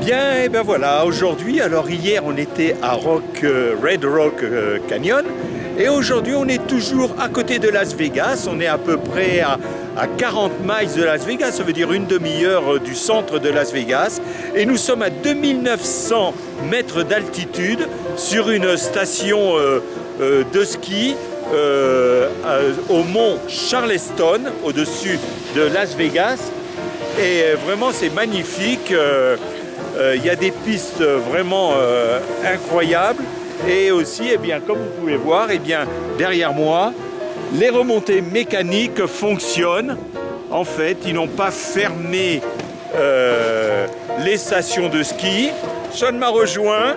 Bien, et ben voilà, aujourd'hui, alors hier on était à Rock, euh, Red Rock euh, Canyon et aujourd'hui on est toujours à côté de Las Vegas, on est à peu près à, à 40 miles de Las Vegas, ça veut dire une demi-heure euh, du centre de Las Vegas et nous sommes à 2900 mètres d'altitude sur une station de ski au mont Charleston, au-dessus de Las Vegas. Et vraiment, c'est magnifique. Euh, Il y a des pistes vraiment euh, incroyables. Et aussi, eh bien, comme vous pouvez voir, eh bien, derrière moi, les remontées mécaniques fonctionnent. En fait, ils n'ont pas fermé euh, les stations de ski. Sean m'a rejoint.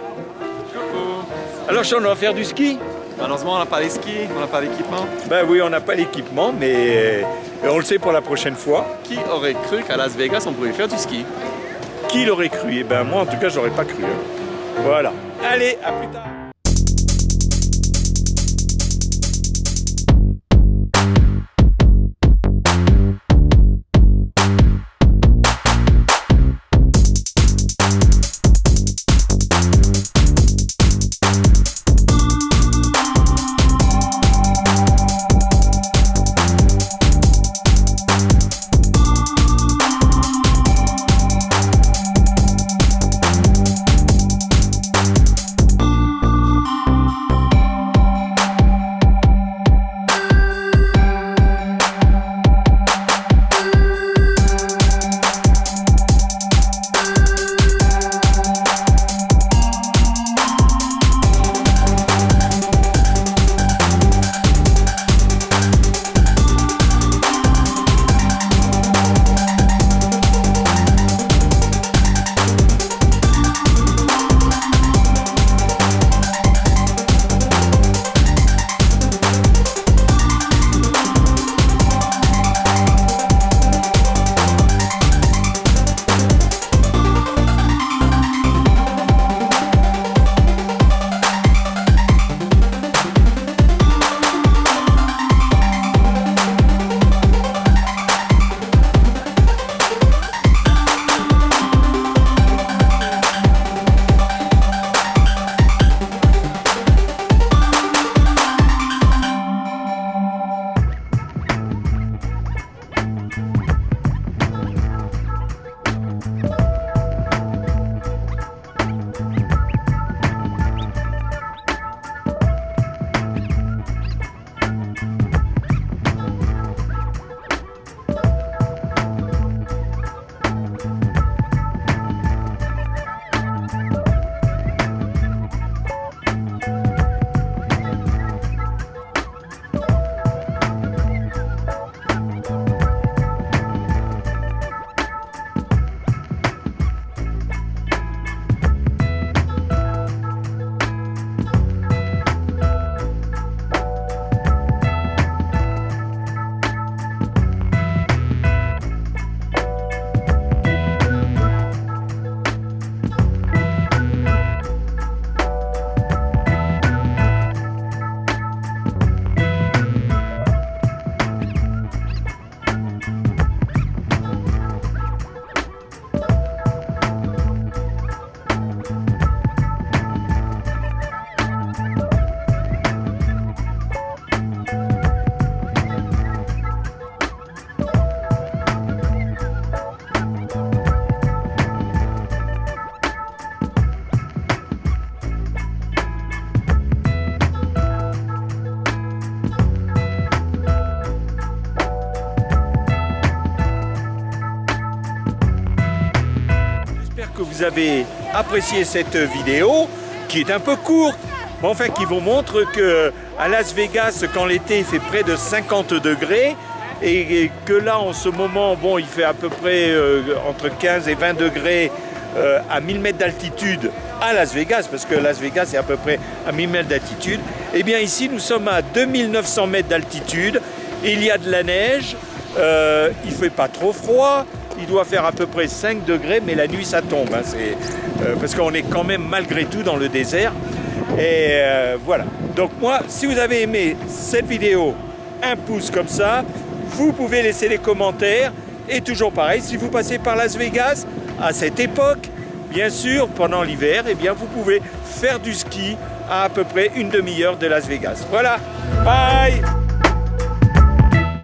Coucou Alors Sean, on va faire du ski Malheureusement, on n'a pas les skis, on n'a pas l'équipement. Ben oui, on n'a pas l'équipement, mais on le sait pour la prochaine fois. Qui aurait cru qu'à Las Vegas, on pouvait faire du ski? Qui l'aurait cru? Eh ben moi, en tout cas, j'aurais pas cru. hein. Voilà. Allez, à plus tard. Que vous avez apprécié cette vidéo qui est un peu courte, mais enfin qui vous montre que à Las Vegas, quand l'été il fait près de 50 degrés et que là en ce moment, bon, il fait à peu près euh, entre 15 et 20 degrés euh, à 1000 mètres d'altitude à Las Vegas, parce que Las Vegas est à peu près à 1000 mètres d'altitude. Et bien ici, nous sommes à 2900 mètres d'altitude. Il y a de la neige, euh, il fait pas trop froid, il doit faire à peu près 5 degrés, mais la nuit ça tombe. hein, euh, parce qu'on est quand même malgré tout dans le désert. Et euh, voilà. Donc moi, si vous avez aimé cette vidéo, un pouce comme ça, vous pouvez laisser les commentaires. Et toujours pareil, si vous passez par Las Vegas à cette époque, bien sûr, pendant l'hiver, eh bien, vous pouvez faire du ski à à peu près une demi-heure de Las Vegas. Voilà, bye